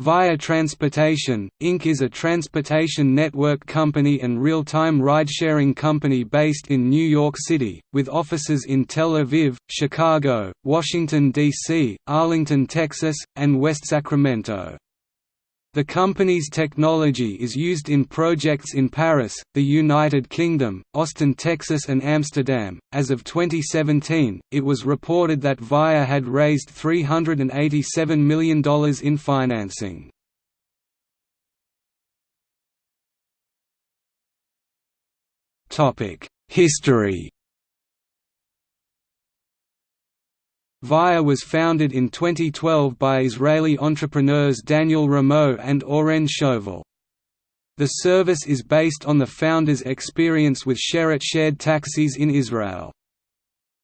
Via Transportation, Inc. is a transportation network company and real-time ride-sharing company based in New York City, with offices in Tel Aviv, Chicago, Washington, D.C., Arlington, Texas, and West Sacramento. The company's technology is used in projects in Paris, the United Kingdom, Austin, Texas, and Amsterdam. As of 2017, it was reported that Via had raised $387 million in financing. History Via was founded in 2012 by Israeli entrepreneurs Daniel Ramot and Oren Shoval. The service is based on the founders' experience with Sherut shared taxis in Israel.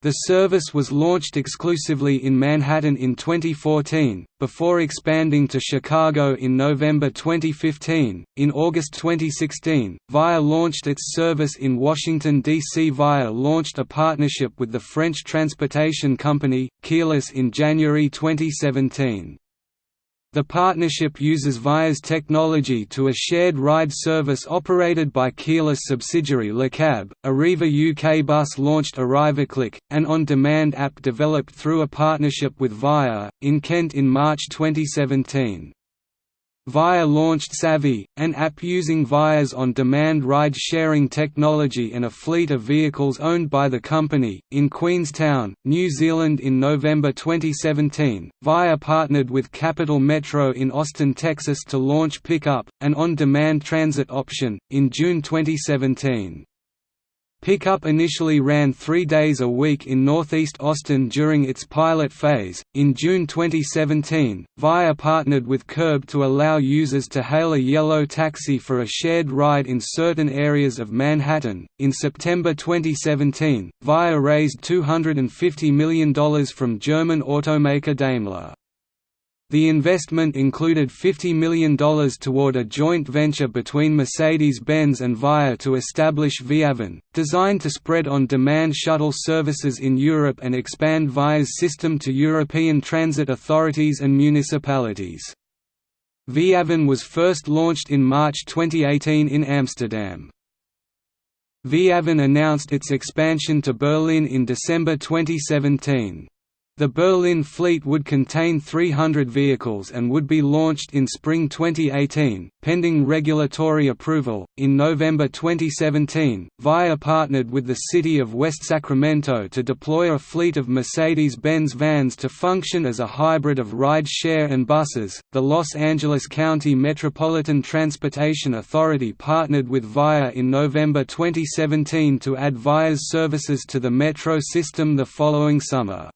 The service was launched exclusively in Manhattan in 2014, before expanding to Chicago in November 2015. In August 2016, Via launched its service in Washington, D.C. Via launched a partnership with the French transportation company, Keolis in January 2017. The partnership uses Via's technology to a shared ride service operated by Keolis subsidiary LeCab. Arriva UK Bus launched ArrivaClick, an on-demand app developed through a partnership with Via, in Kent in March 2017. Via launched Savvy, an app using Via's on-demand ride-sharing technology and a fleet of vehicles owned by the company, in Queenstown, New Zealand in November 2017. Via partnered with Capital Metro in Austin, Texas to launch Pickup, an on-demand transit option, in June 2017. Pickup initially ran three days a week in northeast Austin during its pilot phase. In June 2017, Via partnered with Curb to allow users to hail a yellow taxi for a shared ride in certain areas of Manhattan. In September 2017, Via raised $250 million from German automaker Daimler. The investment included $50 million toward a joint venture between Mercedes-Benz and Via to establish Viavan, designed to spread on-demand shuttle services in Europe and expand Via's system to European transit authorities and municipalities. Viavan was first launched in March 2018 in Amsterdam. Viavan announced its expansion to Berlin in December 2017. The Berlin fleet would contain 300 vehicles and would be launched in spring 2018, pending regulatory approval. In November 2017, Via partnered with the city of West Sacramento to deploy a fleet of Mercedes Benz vans to function as a hybrid of ride share and buses. The Los Angeles County Metropolitan Transportation Authority partnered with Via in November 2017 to add Via's services to the metro system the following summer.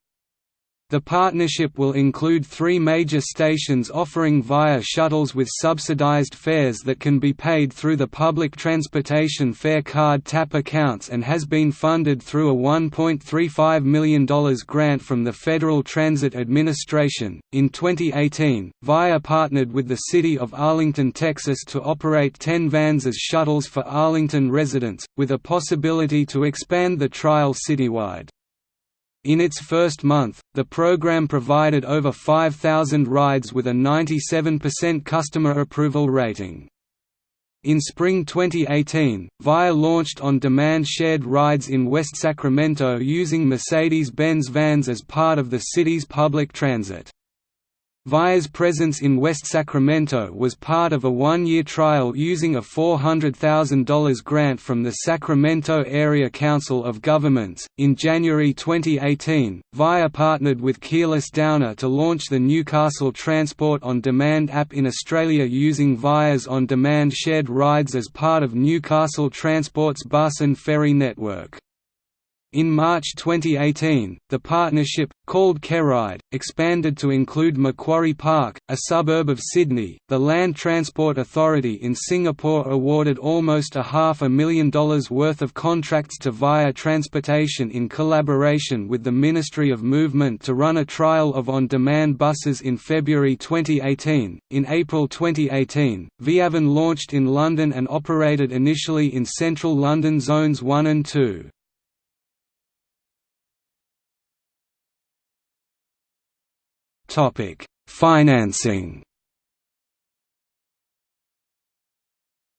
The partnership will include three major stations offering Via shuttles with subsidized fares that can be paid through the public transportation fare card tap accounts and has been funded through a $1.35 million grant from the Federal Transit Administration. In 2018, Via partnered with the city of Arlington, Texas to operate 10 vans as shuttles for Arlington residents, with a possibility to expand the trial citywide. In its first month, the program provided over 5,000 rides with a 97% customer approval rating. In spring 2018, VIA launched on-demand shared rides in West Sacramento using Mercedes-Benz vans as part of the city's public transit. Via's presence in West Sacramento was part of a one-year trial using a $400,000 grant from the Sacramento Area Council of Governments. In January 2018, Via partnered with Keolis Downer to launch the Newcastle Transport on Demand app in Australia using Via's on-demand shared rides as part of Newcastle Transport's bus and ferry network. In March 2018, the partnership, called Keoride, expanded to include Macquarie Park, a suburb of Sydney. The Land Transport Authority in Singapore awarded almost a half a million dollars worth of contracts to Via Transportation in collaboration with the Ministry of Movement to run a trial of on demand buses in February 2018. In April 2018, Viavan launched in London and operated initially in central London Zones 1 and 2. Financing.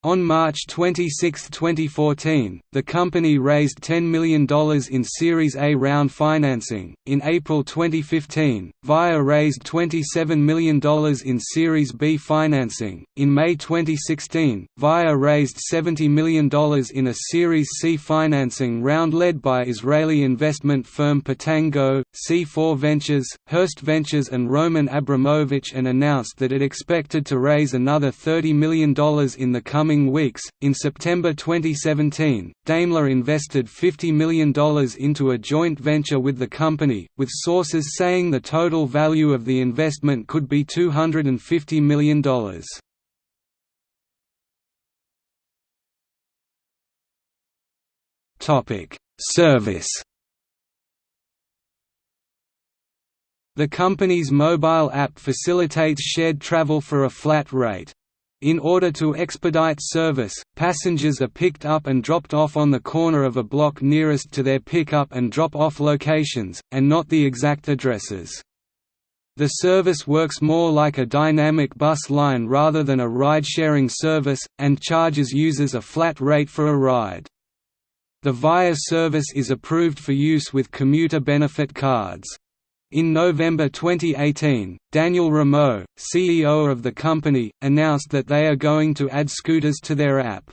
On March 26, 2014, the company raised $10 million in Series A round financing. In April 2015, VIA raised $27 million in Series B financing. In May 2016, VIA raised $70 million in a Series C financing round led by Israeli investment firm Pitango, C4 Ventures, Hearst Ventures, and Roman Abramovich, and announced that it expected to raise another $30 million in the coming coming weeks. In September 2017, Daimler invested $50 million into a joint venture with the company, with sources saying the total value of the investment could be $250 million. Topic: Service. The company's mobile app facilitates shared travel for a flat rate. In order to expedite service, passengers are picked up and dropped off on the corner of a block nearest to their pick-up and drop-off locations, and not the exact addresses. The service works more like a dynamic bus line rather than a ride-sharing service, and charges users a flat rate for a ride. The VIA service is approved for use with commuter benefit cards. In November 2018, Daniel Ramot, CEO of the company, announced that they are going to add scooters to their app.